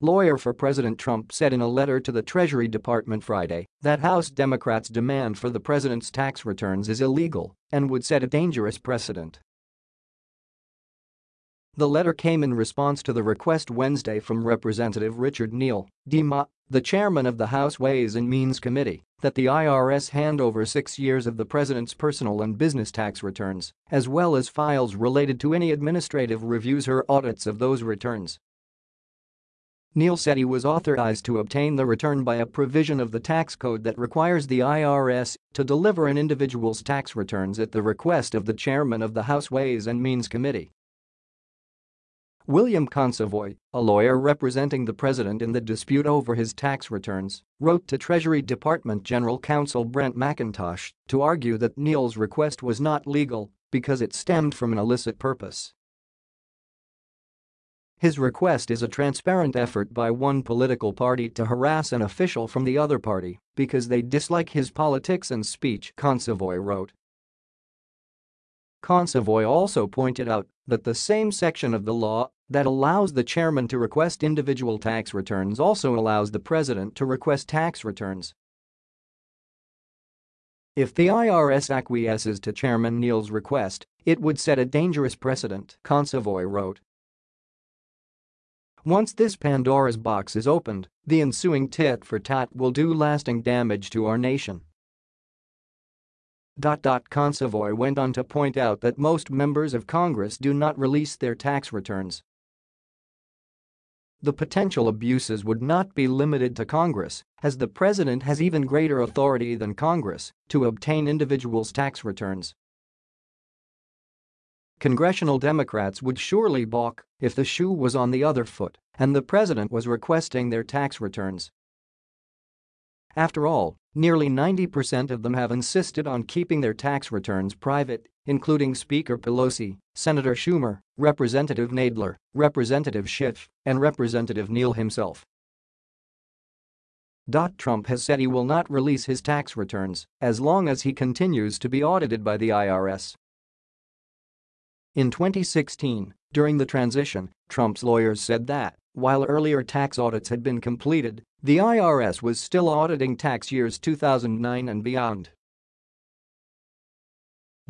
Lawyer for President Trump said in a letter to the Treasury Department Friday that House Democrats' demand for the president's tax returns is illegal and would set a dangerous precedent. The letter came in response to the request Wednesday from Representative Richard Neal, DMA, the chairman of the House Ways and Means Committee, that the IRS hand over six years of the president's personal and business tax returns, as well as files related to any administrative reviews or audits of those returns. Neal said he was authorized to obtain the return by a provision of the tax code that requires the IRS to deliver an individual's tax returns at the request of the chairman of the House Ways and Means Committee. William Consovoy, a lawyer representing the president in the dispute over his tax returns, wrote to Treasury Department General Counsel Brent McIntosh to argue that Neal's request was not legal because it stemmed from an illicit purpose. His request is a transparent effort by one political party to harass an official from the other party because they dislike his politics and speech, Consovoy wrote. Consovoy also pointed out that the same section of the law that allows the chairman to request individual tax returns also allows the president to request tax returns. If the IRS acquiesces to Chairman Neal's request, it would set a dangerous precedent, Consovoy wrote. Once this Pandora's box is opened, the ensuing tit-for-tat will do lasting damage to our nation. Consovoy went on to point out that most members of Congress do not release their tax returns. The potential abuses would not be limited to Congress, as the president has even greater authority than Congress to obtain individuals' tax returns. Congressional Democrats would surely balk if the shoe was on the other foot and the president was requesting their tax returns. After all, nearly 90% of them have insisted on keeping their tax returns private, including Speaker Pelosi, Senator Schumer, Representative Nadler, Representative Schiff, and Representative Neal himself. Trump has said he will not release his tax returns as long as he continues to be audited by the IRS. In 2016, during the transition, Trump's lawyers said that while earlier tax audits had been completed, the IRS was still auditing tax years 2009 and beyond.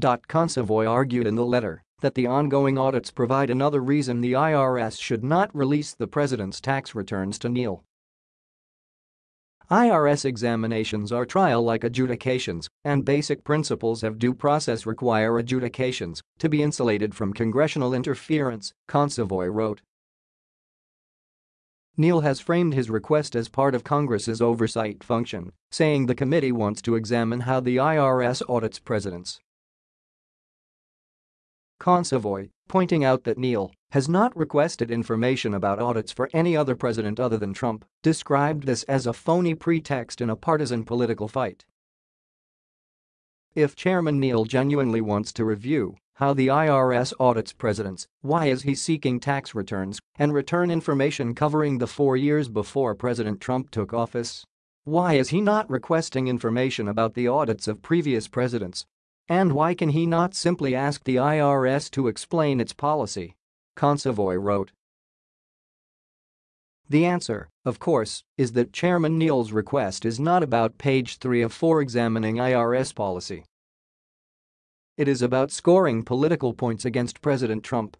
Consovoy argued in the letter that the ongoing audits provide another reason the IRS should not release the president's tax returns to Neal. IRS examinations are trial-like adjudications, and basic principles of due process require adjudications to be insulated from congressional interference, Consovoy wrote. Neal has framed his request as part of Congress's oversight function, saying the committee wants to examine how the IRS audits presidents. Consovoy, pointing out that Neal has not requested information about audits for any other president other than Trump, described this as a phony pretext in a partisan political fight. If Chairman Neal genuinely wants to review how the IRS audits presidents, why is he seeking tax returns and return information covering the four years before President Trump took office? Why is he not requesting information about the audits of previous presidents? And why can he not simply ask the IRS to explain its policy? Consovoy wrote. The answer, of course, is that Chairman Neal's request is not about page 3 of 4 examining IRS policy. It is about scoring political points against President Trump